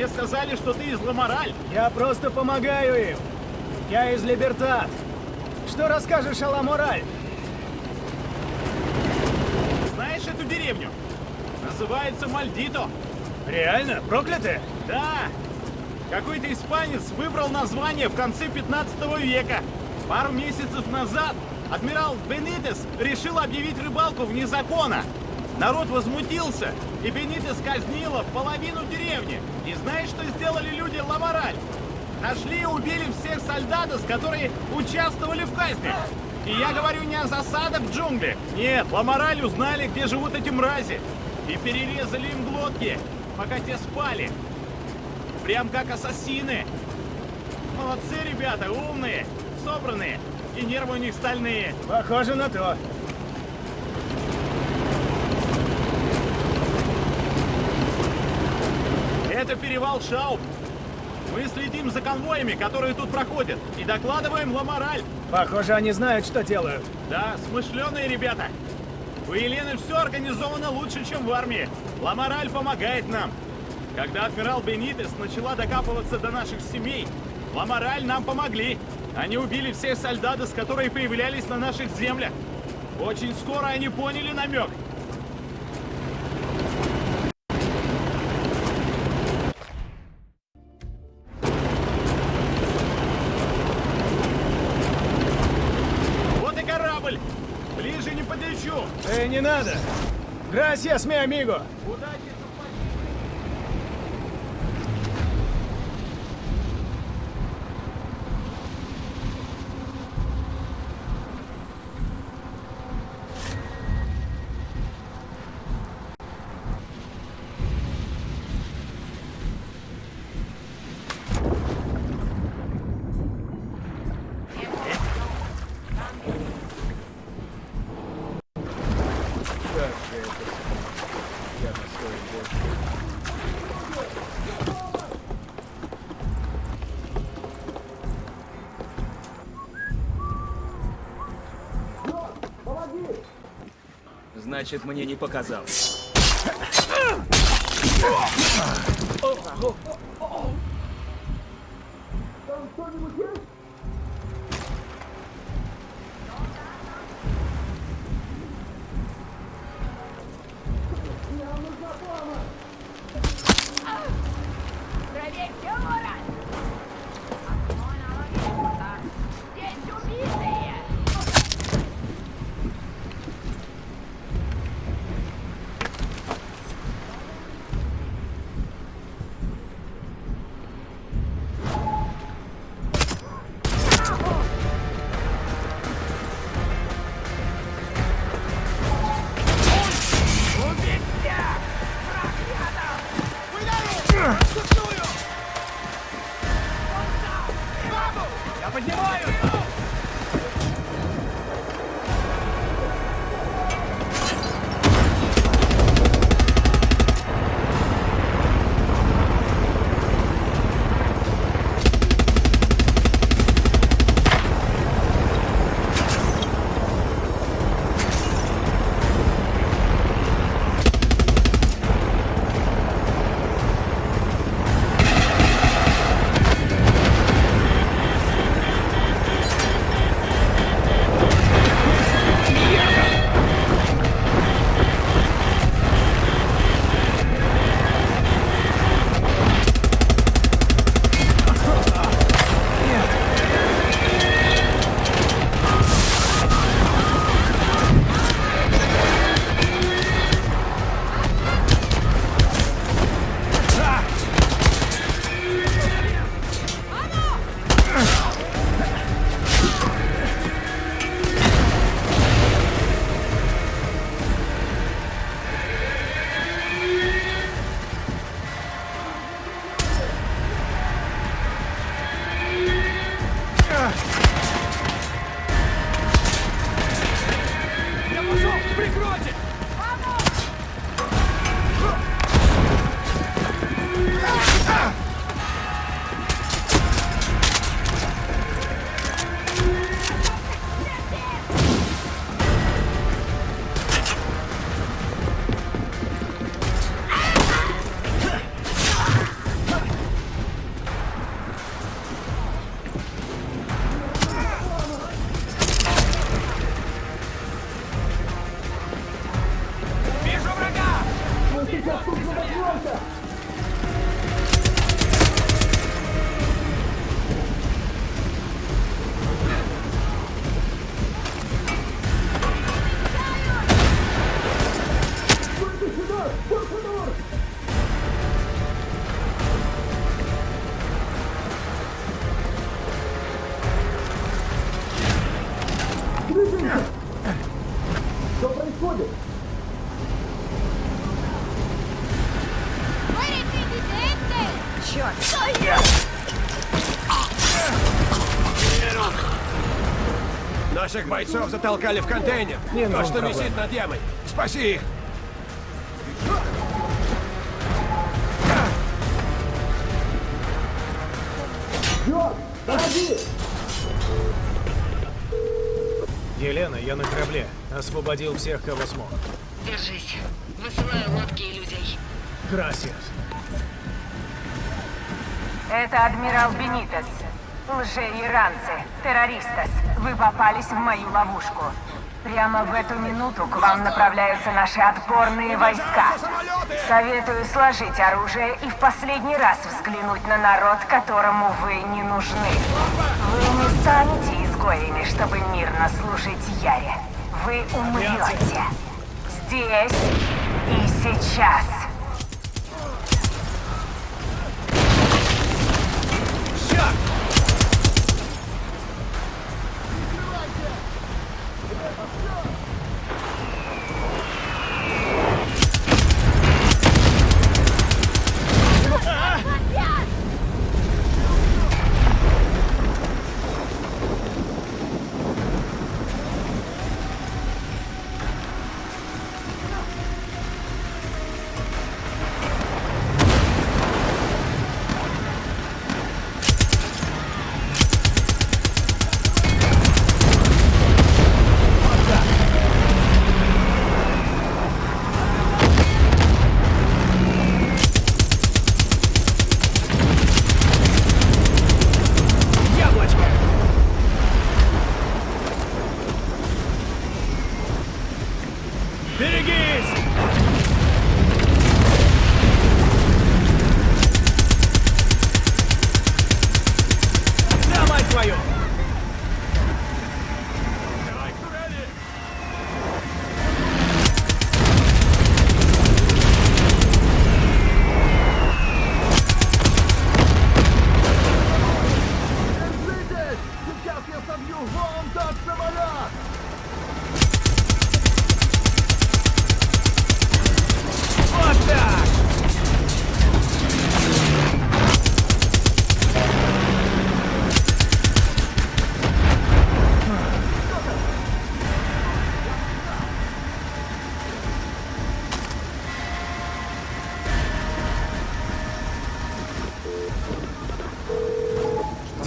Мне сказали, что ты из Ламораль. Я просто помогаю им. Я из Либертат. Что расскажешь о Ламораль? Знаешь эту деревню? Называется Мальдито. Реально? Проклятые? Да. Какой-то испанец выбрал название в конце 15 века. Пару месяцев назад адмирал Бенитес решил объявить рыбалку вне закона. Народ возмутился, и Бенитес казнила половину деревни. И знаешь, что сделали люди Ламораль? Нашли и убили всех солдатов, которые участвовали в казни. И я говорю не о засадах в джунглях. Нет, Ламораль узнали, где живут эти мрази. И перерезали им глотки, пока те спали. Прям как ассасины. Молодцы, ребята, умные, собранные. И нервы у них стальные. Похоже на то. Это перевал Шауб. Мы следим за конвоями, которые тут проходят, и докладываем Ламораль. Похоже, они знают, что делают. Да, смышленые ребята. У Елены все организовано лучше, чем в армии. Ламораль помогает нам. Когда адмирал Бенитес начала докапываться до наших семей, Ламораль нам помогли. Они убили всех солдатов, которые появлялись на наших землях. Очень скоро они поняли намек. Надо! Грасиас, ми амиго! Значит, мне не показалось. Проверьте Наших бойцов затолкали в контейнер. Не То, что проблем. висит над ямой. Спаси их. Елена, я на корабле. Освободил всех, кого смог. Держись. Высылаю лодки и людей. Красиас. Это адмирал Бенитес. Лже-иранцы, террористас. Вы попались в мою ловушку. Прямо в эту минуту к вам направляются наши отборные войска. Советую сложить оружие и в последний раз взглянуть на народ, которому вы не нужны. Вы не станете изгоями, чтобы мирно служить Яре. Вы умрете. Здесь и сейчас.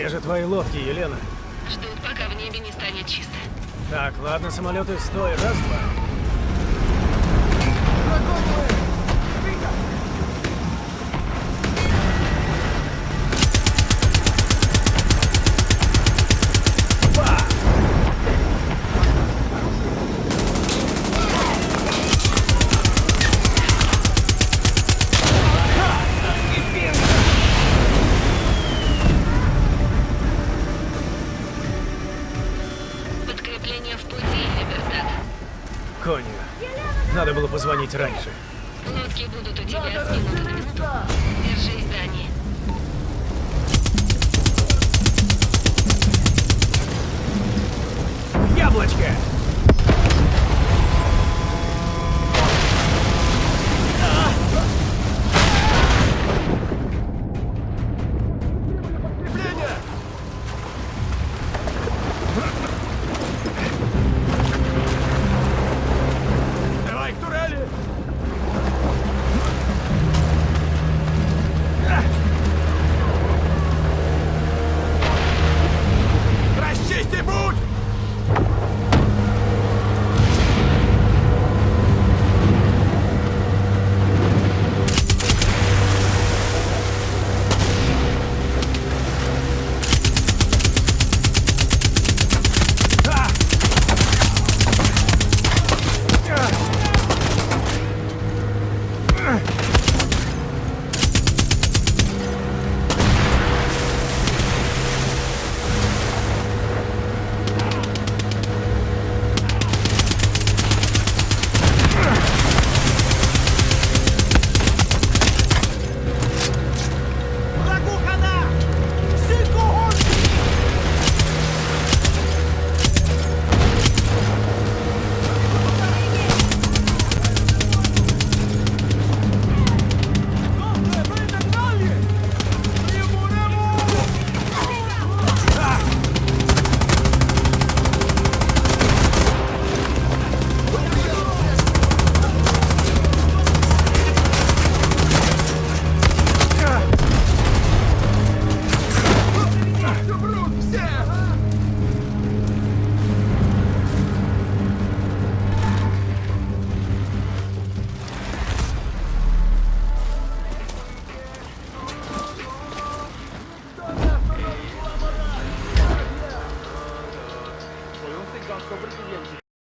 Где же твои лодки, Елена? Ждут, пока в небе не станет чисто. Так, ладно, самолеты, стой, раз, раньше. Лодки будут у тебя с